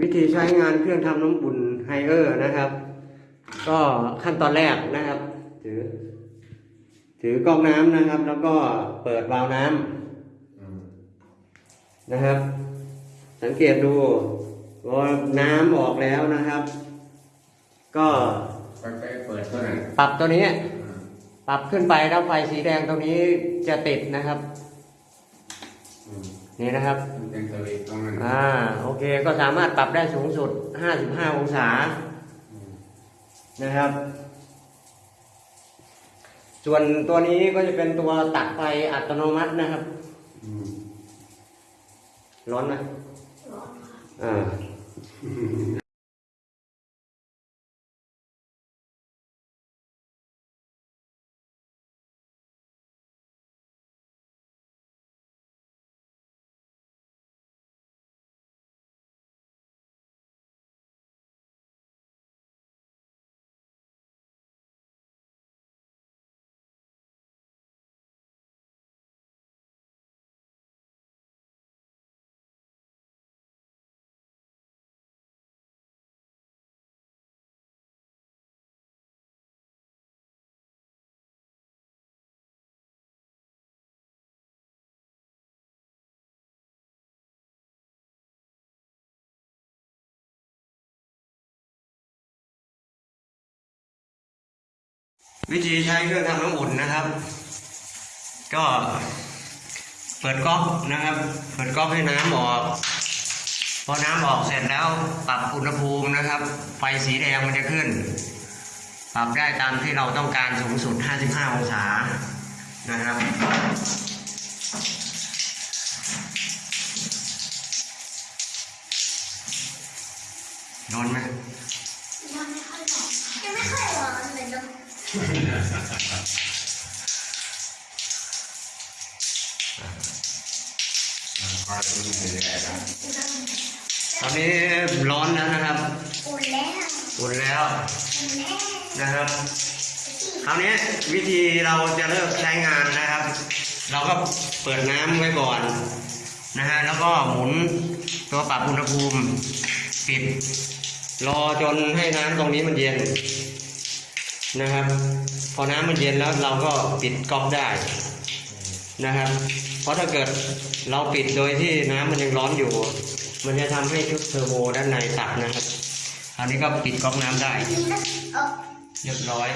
วิธีใช้งานเครื่องทำน้ำอุ่นไฮเออร์นะครับ ก็ขั้นตอนแรกนะครับ ถือ ถือก๊อกน้ำนะครับ แล้วก็เปิดวาล์วน้ำนะครับ สังเกตดูว่าน้ำออกแล้วนะครับ ก็ไปไปเปิดตัวนั้นปรับตัวนี้ ปรับขึ้นไปแล้วไฟสีแดงตรงนี้จะติดนะครับอืมนี่นะครับมันเป็นสวิตช์ตรงนั้น อ่าโอเคก็สามารถปรับได้สูงสุด 55 องศาอืมนะครับ ส่วนตัวนี้ก็จะเป็นตัวตัดไฟอัตโนมัตินะครับอืมร้อนไหมอ่า วิธีใช้เครื่องทำน้ำอุ่นนะครับ ก็เปิดก๊อกนะครับ เปิดก๊อกให้น้ำออก พอน้ำออกเสร็จแล้วปรับอุณหภูมินะครับ ไฟสีแดงมันจะขึ้น ปรับได้ตามที่เราต้องการสูงสุด 55 องศานะครับร้อนไหมยังไม่ค่อยร้อนยังไม่ค่อย ตอนนี้ร้อนแล้วนะครับอุ่นแล้วอุ่นแล้ว อุ่นแล้ว นะครับ คราวนี้วิธีเราจะเริ่มใช้งานนะครับ เราก็เปิดน้ำไว้ก่อนนะฮะ แล้วก็หมุนตัวปรับอุณหภูมิปิดรอจนให้น้ำตรงนี้มันเย็น นะครับ พอน้ำมันเย็นแล้วเราก็ปิดก๊อกได้นะครับ เพราะถ้าเกิดเราปิดโดยที่น้ำมันยังร้อนอยู่ มันจะทำให้ชุดเทอร์โบด้านในตัดนะครับ อันนี้ก็ปิดก๊อกน้ำได้ เรียบร้อย